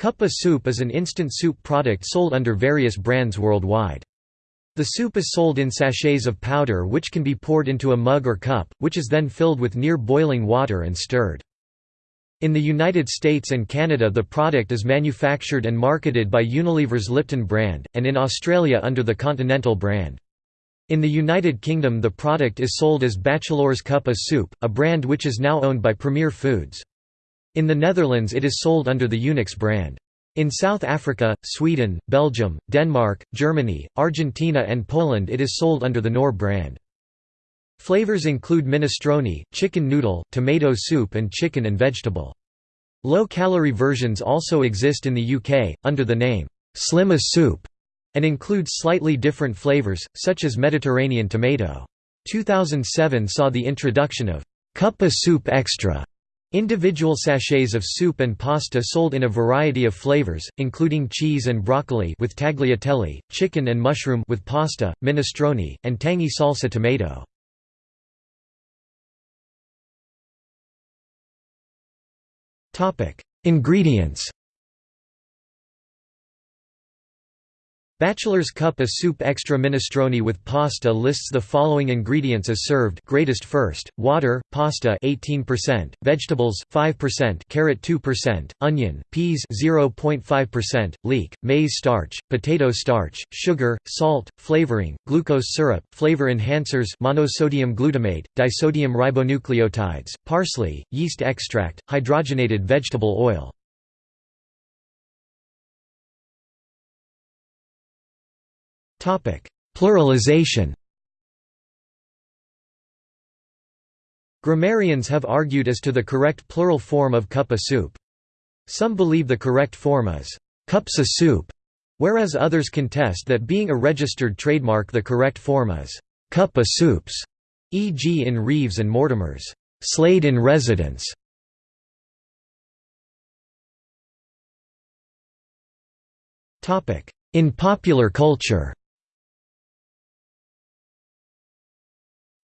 Cuppa soup is an instant soup product sold under various brands worldwide. The soup is sold in sachets of powder which can be poured into a mug or cup, which is then filled with near boiling water and stirred. In the United States and Canada the product is manufactured and marketed by Unilever's Lipton brand, and in Australia under the Continental brand. In the United Kingdom the product is sold as Batchelors Cuppa Soup, a brand which is now owned by Premier Foods. In the Netherlands it is sold under the Unox brand. In South Africa, Sweden, Belgium, Denmark, Germany, Argentina and Poland it is sold under the Knorr brand. Flavors include minestrone, chicken noodle, tomato soup and chicken and vegetable. Low-calorie versions also exist in the UK, under the name, Slimma soup, and include slightly different flavors, such as Mediterranean tomato. 2007 saw the introduction of Cuppa Soup Extra, individual sachets of soup and pasta sold in a variety of flavors, including cheese and broccoli with tagliatelle, chicken and mushroom with pasta, minestrone, and tangy salsa tomato. Ingredients Batchelor's Cuppa Soup Extra Minestrone with pasta lists the following ingredients as served greatest first, water, pasta 18%, vegetables 5%, carrot 2%, onion, peas 0.5%, leek, maize starch, potato starch, sugar, salt, flavoring, glucose syrup, flavor enhancers monosodium glutamate, disodium ribonucleotides, parsley, yeast extract, hydrogenated vegetable oil. Pluralization Grammarians have argued as to the correct plural form of cuppa soup. Some believe the correct form is cupsa soup, whereas others contest that being a registered trademark the correct form is cuppa soups, e.g. in Reeves and Mortimer's Slade in Residence. In popular culture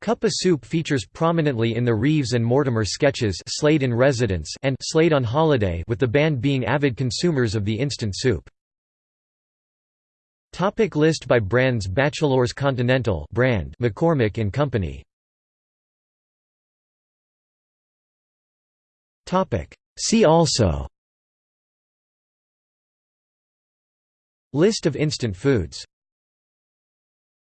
Cuppa Soup features prominently in the Reeves and Mortimer sketches Slade in Residence and Slade on Holiday with the band being avid consumers of the instant soup. Topic list by brands Batchelors Continental brand McCormick and Company. Topic See also. List of instant foods